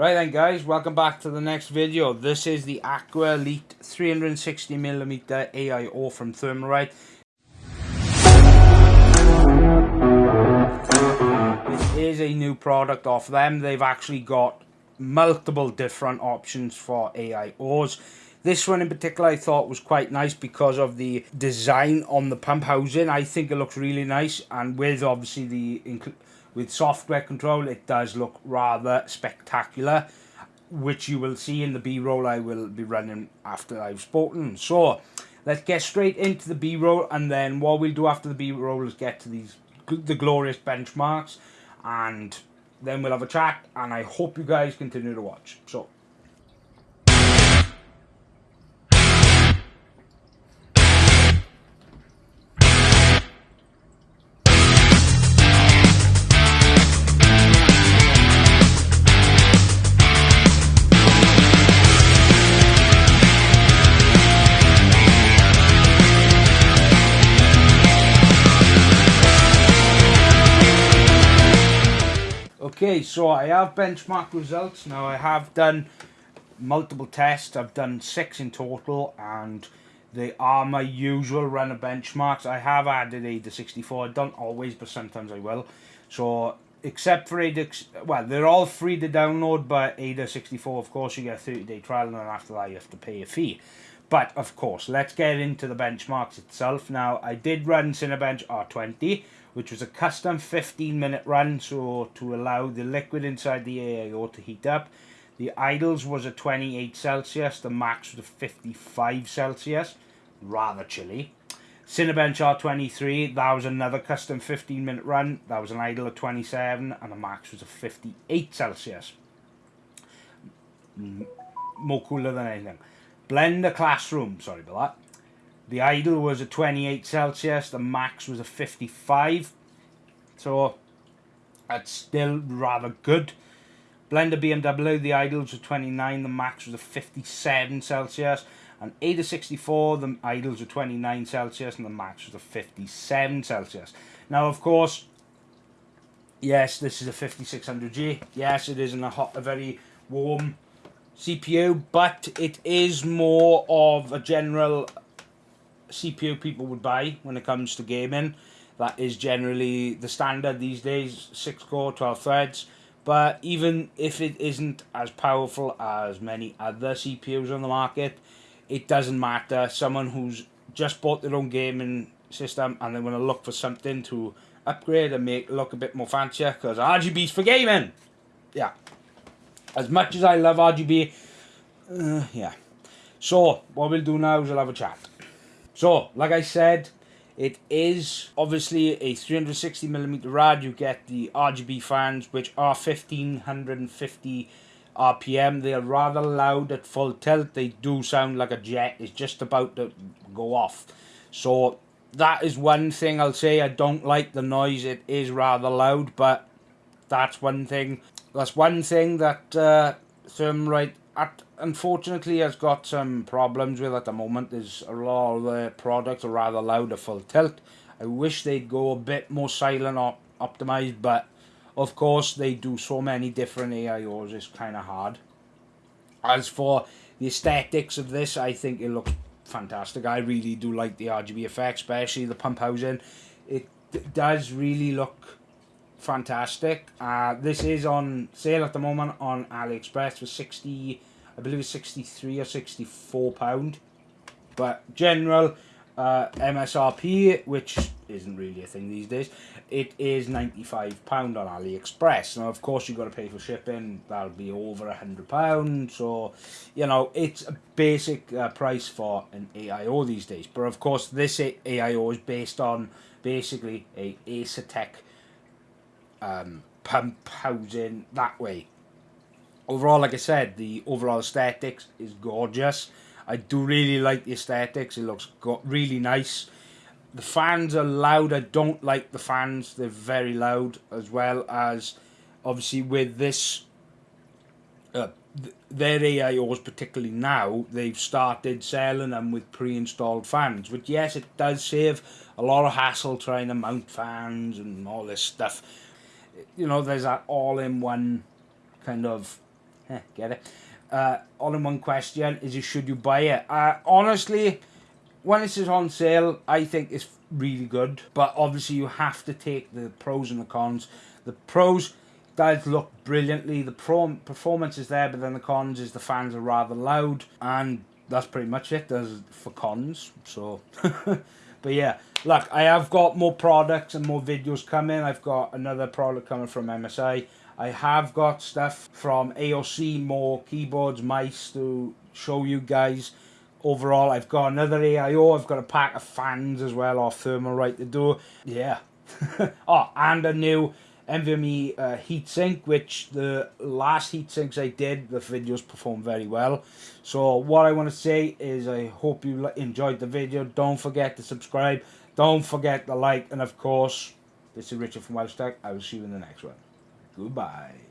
Right then guys, welcome back to the next video. This is the Aqua Elite 360mm AIO from Thermalright. This is a new product off them. They've actually got multiple different options for AIOs. This one in particular I thought was quite nice because of the design on the pump housing. I think it looks really nice and with obviously the with software control it does look rather spectacular which you will see in the b-roll I will be running after I've spoken. So let's get straight into the b-roll and then what we'll do after the b-roll is get to these the glorious benchmarks and then we'll have a chat and I hope you guys continue to watch. So Okay, so I have benchmark results. Now I have done multiple tests. I've done six in total and they are my usual run of benchmarks. I have added AIDA 64. I don't always, but sometimes I will. So except for AIDA, well, they're all free to download, but AIDA 64, of course, you get a 30 day trial and then after that you have to pay a fee. But of course, let's get into the benchmarks itself. Now, I did run Cinebench R20 which was a custom 15 minute run so to allow the liquid inside the AIO to heat up. The idles was a 28 Celsius, the max was a 55 Celsius, rather chilly. Cinebench R23, that was another custom 15 minute run, that was an idle of 27 and the max was a 58 Celsius. More cooler than anything. Blender Classroom, sorry about that. The idle was a 28 Celsius, the max was a 55. So that's still rather good. Blender BMW, the idle was 29, the max was a 57 Celsius. And AIDA 64, the idles were 29 Celsius and the max was a 57 Celsius. Now, of course, yes, this is a 5600G. Yes, it is in a hot, a very warm CPU, but it is more of a general CPU people would buy when it comes to gaming. That is generally the standard these days, 6 core, 12 threads. But even if it isn't as powerful as many other CPUs on the market, it doesn't matter. Someone who's just bought their own gaming system and they want to look for something to upgrade and make look a bit more fancier because RGB's for gaming. Yeah. As much as I love RGB, uh, yeah. So, what we'll do now is we'll have a chat. So, like I said, it is obviously a 360mm rad. You get the RGB fans, which are 1550 RPM. They are rather loud at full tilt. They do sound like a jet is just about to go off. So, that is one thing I'll say. I don't like the noise. It is rather loud, but that's one thing. That's one thing that uh, Thermalright at, unfortunately has got some problems with at the moment. There's a lot of the products are rather loud at full tilt. I wish they'd go a bit more silent or optimized, but of course they do so many different AIOs, it's kind of hard. As for the aesthetics of this, I think it looks fantastic. I really do like the RGB effect, especially the pump housing. It does really look fantastic. Uh, this is on sale at the moment on AliExpress for 60, I believe it's 63 or 64 pound. But general uh, MSRP, which isn't really a thing these days, it is 95 pound on AliExpress. Now, of course, you've got to pay for shipping. That'll be over a hundred pound. So, you know, it's a basic uh, price for an AIO these days. But of course, this AIO is based on basically a Asetek um, pump housing that way. Overall, like I said, the overall aesthetics is gorgeous. I do really like the aesthetics. It looks really nice. The fans are loud. I don't like the fans. They're very loud as well as obviously with this uh, their AIOs particularly now they've started selling them with pre-installed fans which yes it does save a lot of hassle trying to mount fans and all this stuff you know, there's that all-in-one kind of get it? Uh, all in one question is should you buy it? Uh, honestly, when is on sale, I think it's really good. But obviously, you have to take the pros and the cons. The pros does look brilliantly. The pro performance is there, but then the cons is the fans are rather loud, and that's pretty much it. There's for cons. So, but yeah, look, I have got more products and more videos coming. I've got another product coming from MSI. I have got stuff from AOC, more keyboards, mice to show you guys. Overall, I've got another AIO. I've got a pack of fans as well, or Thermalright to do. Yeah. oh, and a new NVMe uh, heatsink, which the last heatsinks I did, the videos performed very well. So what I want to say is I hope you enjoyed the video. Don't forget to subscribe. Don't forget to like. And of course, this is Richard from Welsh Tech. I will see you in the next one. Goodbye.